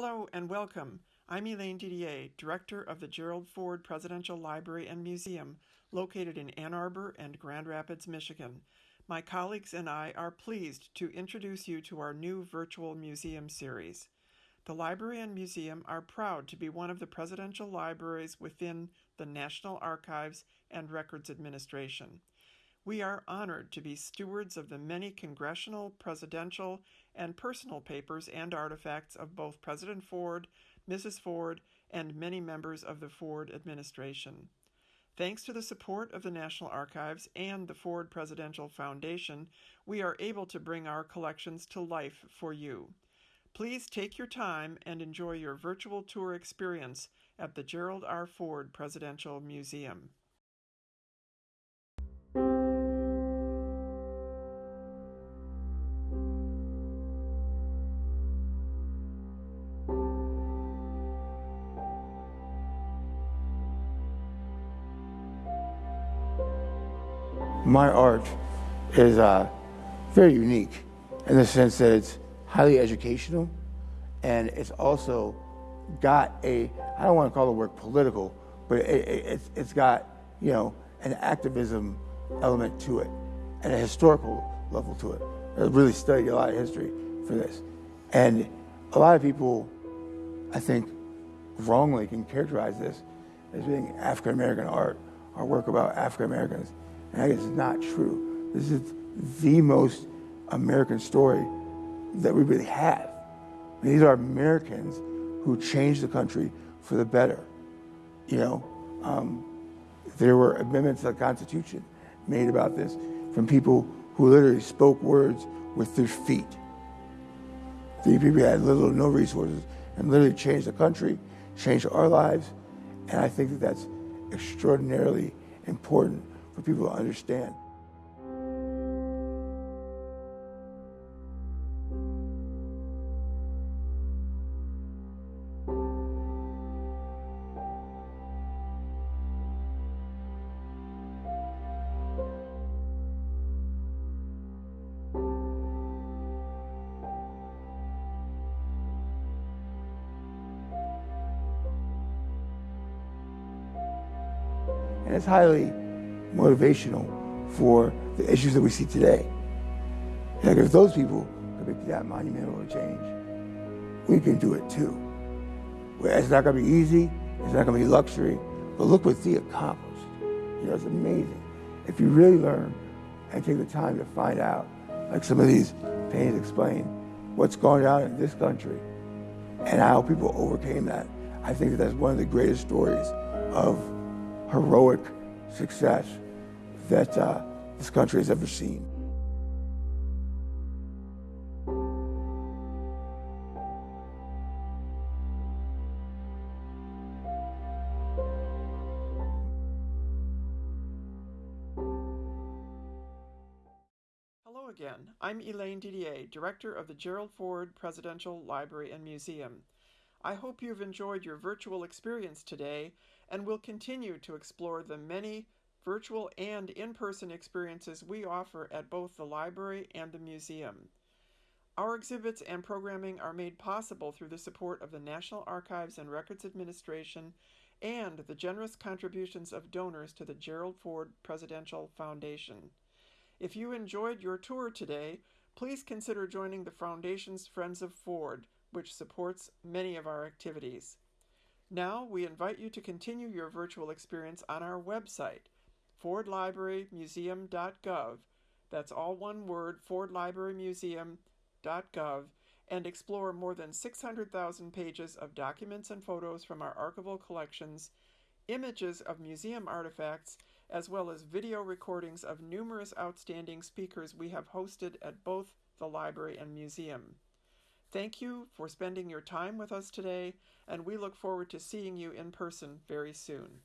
Hello and welcome. I'm Elaine Didier, Director of the Gerald Ford Presidential Library and Museum, located in Ann Arbor and Grand Rapids, Michigan. My colleagues and I are pleased to introduce you to our new virtual museum series. The library and museum are proud to be one of the presidential libraries within the National Archives and Records Administration. We are honored to be stewards of the many congressional, presidential, and personal papers and artifacts of both President Ford, Mrs. Ford, and many members of the Ford administration. Thanks to the support of the National Archives and the Ford Presidential Foundation, we are able to bring our collections to life for you. Please take your time and enjoy your virtual tour experience at the Gerald R. Ford Presidential Museum. My art is uh, very unique in the sense that it's highly educational and it's also got a, I don't want to call the word political, but it, it, it's, it's got, you know, an activism element to it and a historical level to it. I really studied a lot of history for this. And a lot of people, I think, wrongly can characterize this as being African American art or work about African Americans. And that is not true. This is the most American story that we really have. These are Americans who changed the country for the better. You know, um, there were amendments to the Constitution made about this from people who literally spoke words with their feet. These people had little or no resources and literally changed the country, changed our lives. And I think that that's extraordinarily important for people to understand. And it's highly motivational for the issues that we see today. Like if those people could make that monumental change, we can do it too. It's not going to be easy. It's not going to be luxury. But look what they accomplished. You know, it's amazing. If you really learn and take the time to find out, like some of these paintings explain, what's going on in this country and how people overcame that, I think that that's one of the greatest stories of heroic success that uh, this country has ever seen. Hello again. I'm Elaine Didier, Director of the Gerald Ford Presidential Library and Museum. I hope you've enjoyed your virtual experience today and will continue to explore the many virtual and in-person experiences we offer at both the library and the museum. Our exhibits and programming are made possible through the support of the National Archives and Records Administration and the generous contributions of donors to the Gerald Ford Presidential Foundation. If you enjoyed your tour today, please consider joining the Foundation's Friends of Ford, which supports many of our activities. Now, we invite you to continue your virtual experience on our website, fordlibrarymuseum.gov. That's all one word, fordlibrarymuseum.gov, and explore more than 600,000 pages of documents and photos from our archival collections, images of museum artifacts, as well as video recordings of numerous outstanding speakers we have hosted at both the library and museum. Thank you for spending your time with us today, and we look forward to seeing you in person very soon.